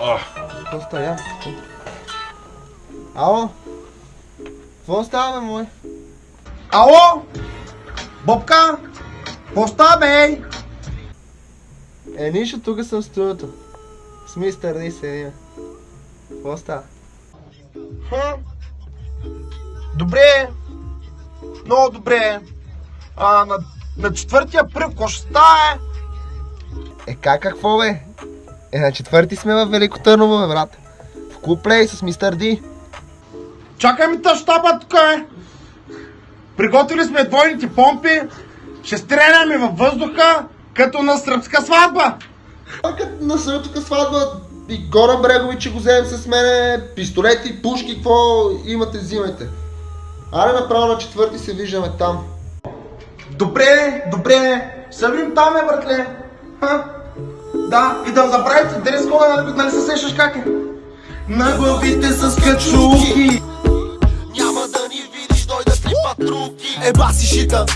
Какво става? Ало? Какво става, бе, мой? Ало? Бобка? Какво става, бе? Е, нищо, тук съм в студиото. С мистер Ди седим. Какво става? Хм? Добре. Много добре. А, на, на 4 април, какво ще става, е? Е, как какво, бе? Е, на четвърти сме в Велико Търново, бе, брат. В клуб плей с мистер Ди. Чакай ми та щаба тук, е. Приготвили сме двойните помпи. Ще стреляме във въздуха, като на сръбска сватба. А като на сръбска сватба и Горан Брегович ще го вземем с мене, пистолети, пушки, какво имате, взимайте. Аре направо на четвърти се виждаме там. Добре, добре. Събим там, е, братле. Ха? Да, и да забравите дрес кода, нали, нали се сещаш как е? На главите с качулки. Няма да ни видиш, дойдат ли патруки Еба си шита,